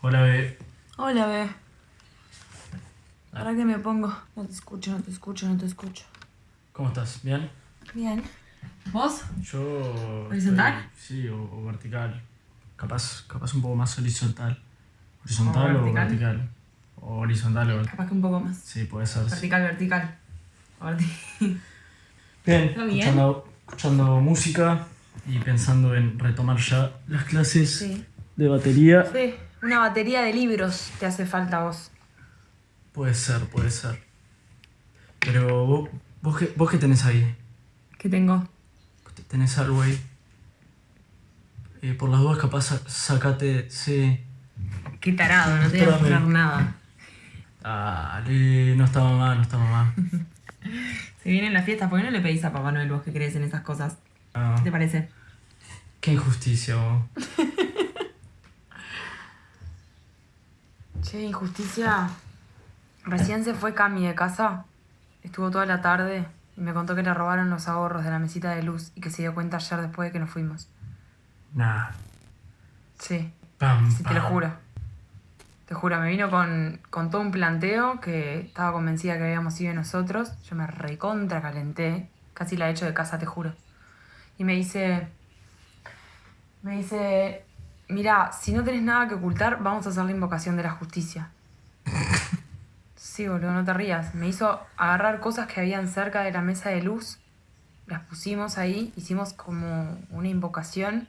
Hola, bebé. Hola, bebé. Ah. Ahora que me pongo. No te escucho, no te escucho, no te escucho. ¿Cómo estás? ¿Bien? Bien. ¿Vos? Yo... ¿Horizontal? Sí, o, vertical. Capaz, capaz un poco más horizontal. ¿Horizontal o, vertical? O horizontal o. Capaz que un poco más. Sí, puede ser. Vertical, vertical. Bien, bien? Escuchando, escuchando, música y pensando en retomar ya las clases de batería. Sí una batería de libros te hace falta a vos. Puede ser, puede ser. Pero vos, vos, qué, vos qué tenés ahí? ¿Qué tengo? ¿Tenés algo ahí? Eh, por las dudas capaz sa- sacate, sí. Qué tarado, no te voy a mostrar nada. Dale, no está mamá, no está mamá. Se vienen las fiestas, ¿por qué no le pedís a Papá Noel vos que crees en esas cosas? Ah, ¿Qué te parece? qué injusticia vos. Che, injusticia. Recién se fue Cami de casa. Estuvo toda la tarde y me contó que le robaron los ahorros de la mesita de luz y que se dio cuenta ayer después de que nos fuimos. Nah. Sí, Pam, sí, te lo juro. Te juro, me vino con, con todo un planteo que estaba convencida que habíamos sido nosotros. Yo me recontra calenté. Casi la he hecho de casa, te juro. Y me dice. Me dice. Mira, si no tenés nada que ocultar, vamos a hacer la invocación de la justicia. Sí, boludo, no te rías. Me hizo agarrar cosas que habían cerca de la mesa de luz. Las pusimos ahí, hicimos como una invocación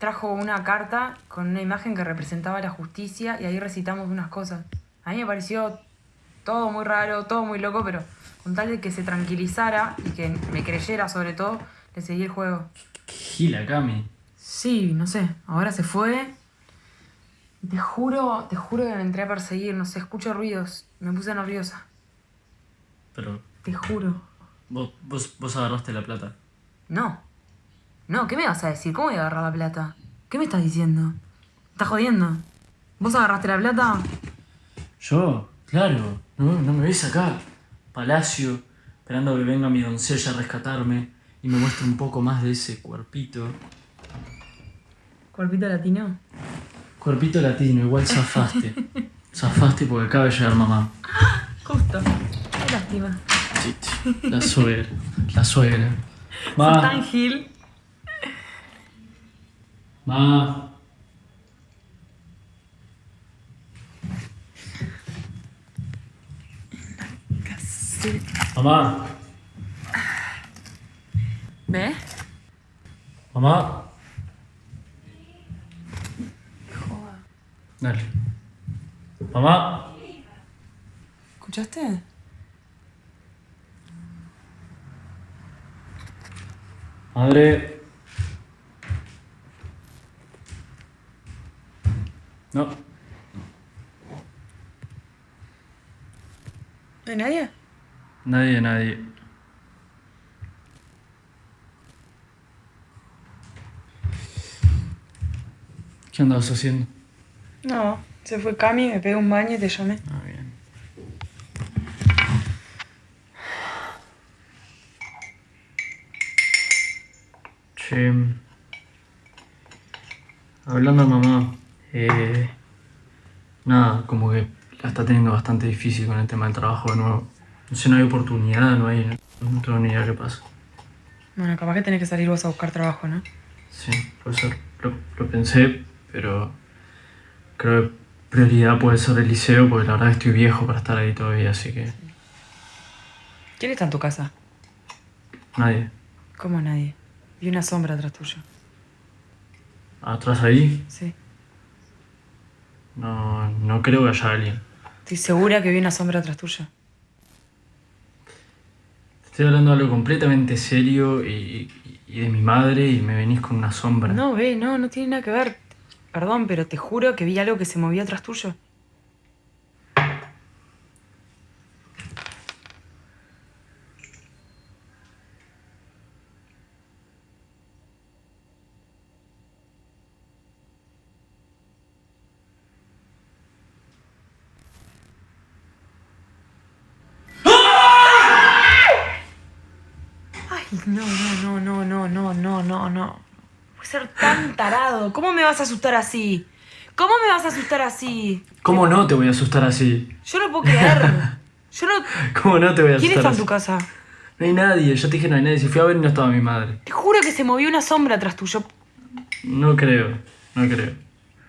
trajo una carta con una imagen que representaba la justicia y ahí recitamos unas cosas. A mí me pareció todo muy raro, todo muy loco, pero con tal de que se tranquilizara y que me creyera sobre todo, le seguí el juego. Gila, Cami. Sí, no sé, ahora se fue. Te juro, te juro que me entré a perseguir, no sé, escucho ruidos, me puse nerviosa. Pero Te juro. vos, vos, vos agarraste la plata. No. No, ¿qué me vas a decir? ¿Cómo voy a agarrar la plata? ¿Qué me estás diciendo? ¿Estás jodiendo? ¿Vos agarraste la plata? Yo, claro, no, no me ves acá. Palacio, esperando que venga mi doncella a rescatarme y me muestre un poco más de ese cuerpito. ¿Cuerpito latino? Cuerpito latino, igual zafaste. zafaste porque acaba de llegar mamá. Justo. Qué lástima. La suegra, la suegra. Ma, tan gil. ma. Mamá, ¿Ve? mamá. Dale. Mamá. ¿Escuchaste? Madre. No. ¿No hay nadie? Nadie, nadie. ¿Qué andabas haciendo? No, se fue Cami, me pegué un baño y te llamé. Ah, bien. Che. Hablando de mamá, eh, nada, como que la está teniendo bastante difícil con el tema del trabajo de nuevo. No sé, no hay oportunidad, no hay. No tengo ni idea qué pasa. Bueno, capaz que tenés que salir vos a buscar trabajo, ¿no? Sí, puede ser. Lo, lo pensé, pero creo que prioridad puede ser el liceo porque la verdad que estoy viejo para estar ahí todavía, así que ¿Quién está en tu casa? nadie. ¿Cómo nadie? Vi una sombra atrás tuyo. Atrás ahí, Sí. no, no creo que haya alguien. Estoy segura que vi una sombra atrás tuyo. Estoy hablando de algo completamente serio y, y- y de mi madre y me venís con una sombra. No, ve, no, no tiene nada que ver. Perdón, pero te juro que vi algo que se movía atrás tuyo. No, no, no, no, no, no, no, no. Puede ser tan tarado. ¿Cómo me vas a asustar así? ¿Cómo me vas a asustar así? ¿Cómo no te voy a asustar así? Yo no puedo creer. Yo no. ¿Cómo no te voy a ¿Quién asustar está en tu casa? No hay nadie, yo te dije no hay nadie. Si fui a ver y no estaba mi madre. Te juro que se movió una sombra atrás tuyo. No creo, no creo.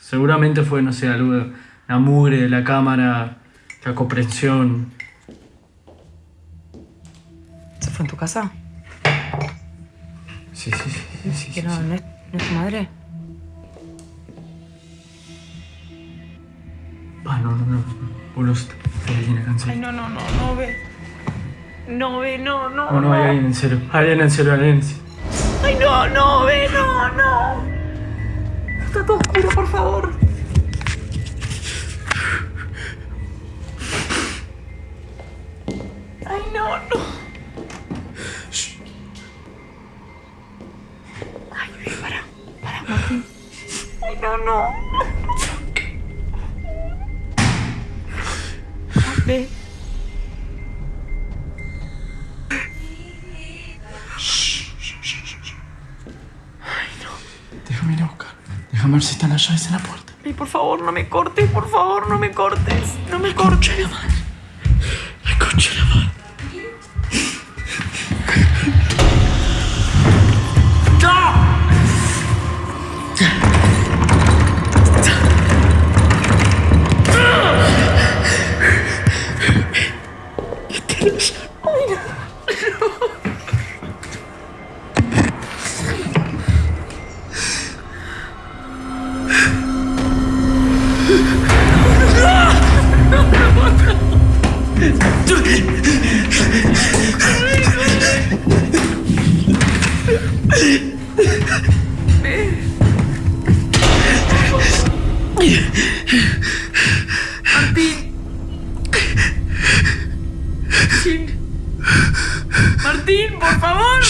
Seguramente fue, no sé, algo de la mugre de la cámara, la comprensión. ¿Se fue en tu casa? Sí, sí, sí, sí, sí, ¿Que sí, no, sí. no es, no es tu madre? Ah, no, no, no. Ay, cansado. no, no, no, no ve. No ve, no, no. No, no, hay alguien en serio. Hay alguien en serio, alguien en serio. Ay, no, no, ve, no, no. Está todo oscuro, por favor. Ay, no, no. Ay, no, no. Ve. Déjame ir a buscar. Déjame ver si están las llaves en la puerta. Ay, por favor, no me cortes, por favor, no me cortes. No me cortes. La Martín. Martín. Por favor.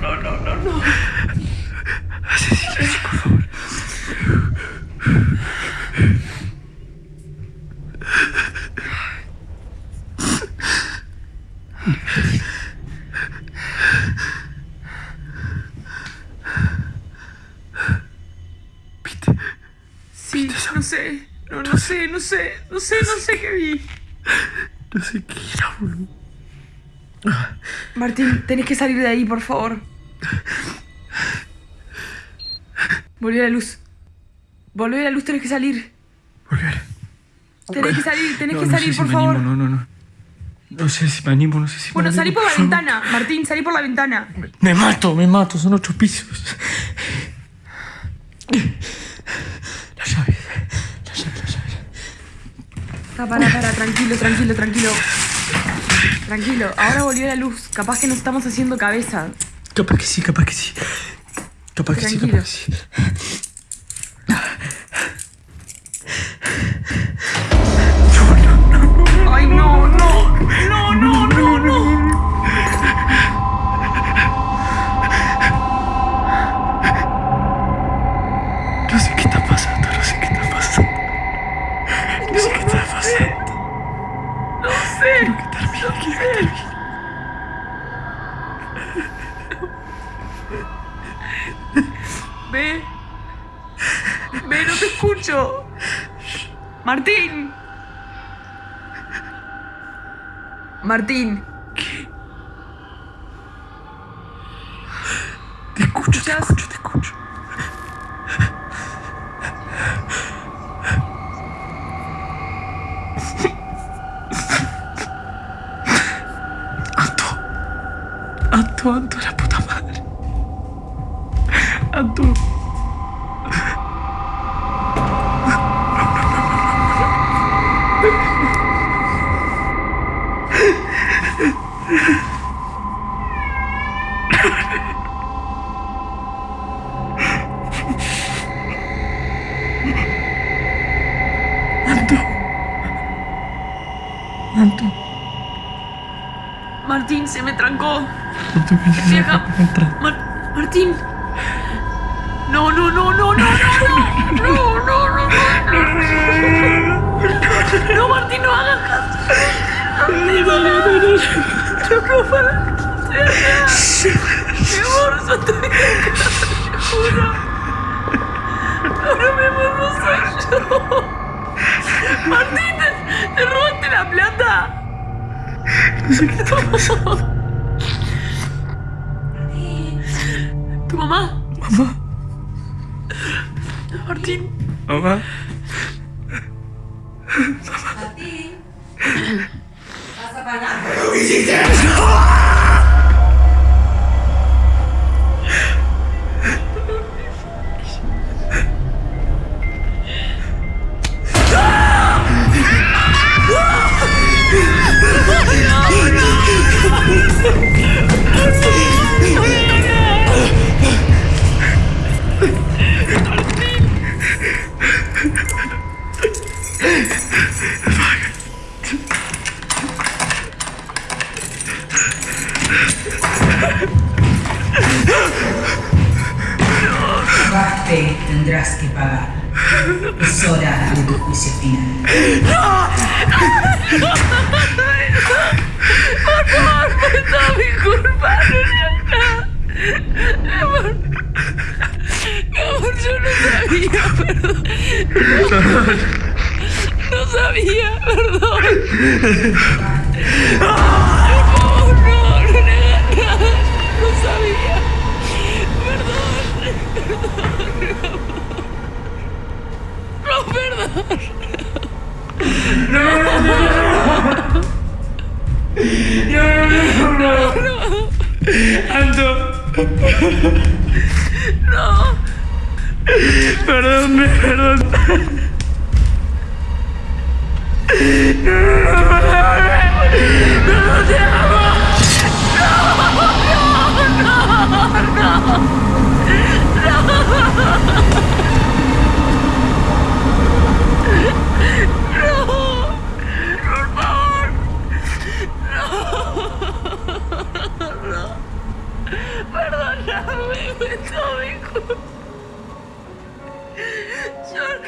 No, no, no, no, no. No sé. No, no sé, no sé, no sé, no sé qué vi. No sé qué era, boludo. Martín, tenés que salir de ahí, por favor. Volvió la luz. Volvió la luz, tenés que salir. Volver. Tenés que salir, tenés No, que no salir, sé por me favor. Animo, no, no, no. No sé si me animo, no sé si Bueno, me salí animo. por la ventana, Martín, salí por la ventana. Me mato, me mato, son ocho pisos. Las llaves, las llaves, las llaves. Ah, para, para, tranquilo, tranquilo, tranquilo. Tranquilo, ahora volvió la luz. Capaz que nos estamos haciendo cabeza. Capaz que sí, capaz que sí. Capaz que sí, capaz que sí. Ve. Ve, no te escucho. Martín. Martín. Te escucho, te escucho, te escucho. Anto. Anto, Anto, la. Anto. Anto. Anto. Martín, se me trancó. Anto, vení, Vieja. Martín. No, no, no, no, no, no, no, no, no, no, no, no, Martín, no hagas caso. Yo no no no no yo te juro. Ahora mismo no soy yo. Martín, te robaste la plata. No sé qué está pasando. ¿Tu mamá? Mamá. Martín. Mamá. Pagaste, tendrás que pagar. Es hora de tu juicio final. No, mi culpa, no, Mi amor. Mi amor, yo no sabía, perdón. No sabía, perdón. no. Anto. No. Perdón, perdón. No, no, no, no, no, no, no, no, no. همه به تو چون